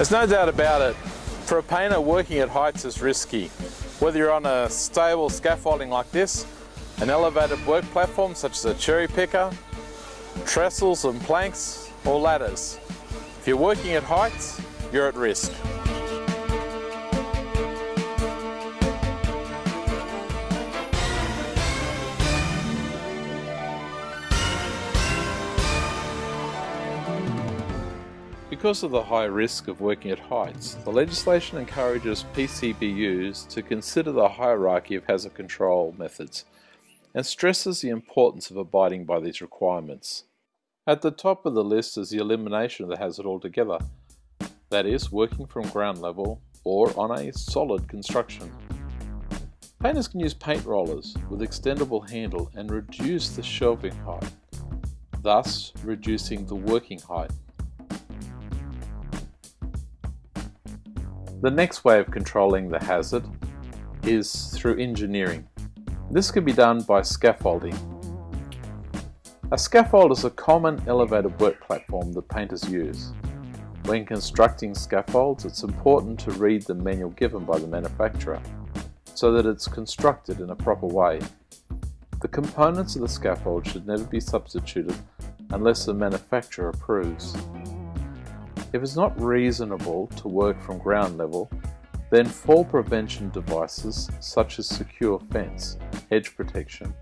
There's no doubt about it, for a painter working at heights is risky. Whether you're on a stable scaffolding like this, an elevated work platform such as a cherry picker, trestles and planks, or ladders. If you're working at heights, you're at risk. Because of the high risk of working at heights, the legislation encourages PCBUs to consider the hierarchy of hazard control methods and stresses the importance of abiding by these requirements. At the top of the list is the elimination of the hazard altogether, that is, working from ground level or on a solid construction. Painters can use paint rollers with extendable handle and reduce the shelving height, thus reducing the working height. The next way of controlling the hazard is through engineering. This can be done by scaffolding. A scaffold is a common elevated work platform that painters use. When constructing scaffolds, it's important to read the manual given by the manufacturer so that it's constructed in a proper way. The components of the scaffold should never be substituted unless the manufacturer approves. If it's not reasonable to work from ground level, then fall prevention devices such as secure fence, edge protection,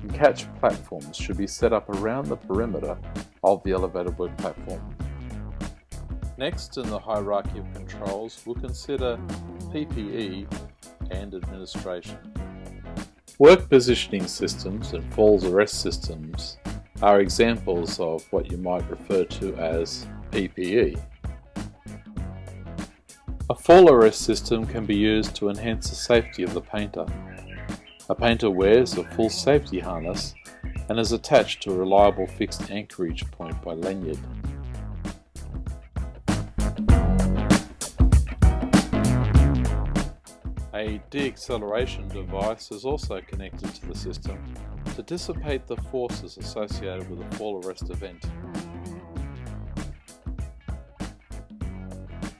and catch platforms should be set up around the perimeter of the elevated work platform. Next in the hierarchy of controls, we'll consider PPE and administration. Work positioning systems and falls arrest systems are examples of what you might refer to as PPE. A fall arrest system can be used to enhance the safety of the painter. A painter wears a full safety harness and is attached to a reliable fixed anchorage point by lanyard. A deacceleration device is also connected to the system to dissipate the forces associated with a fall arrest event.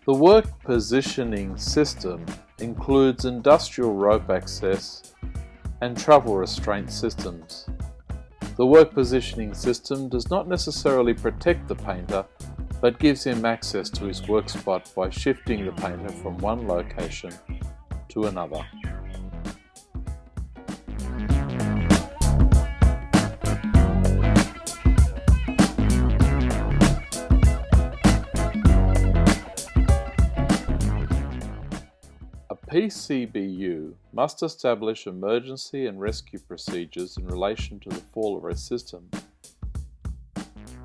The work positioning system includes industrial rope access and travel restraint systems. The work positioning system does not necessarily protect the painter, but gives him access to his work spot by shifting the painter from one location to another. PCBU must establish emergency and rescue procedures in relation to the fall arrest system.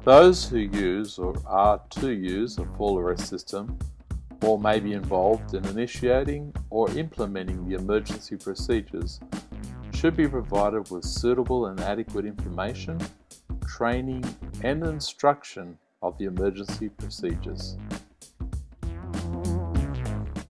Those who use or are to use a fall arrest system or may be involved in initiating or implementing the emergency procedures should be provided with suitable and adequate information, training and instruction of the emergency procedures.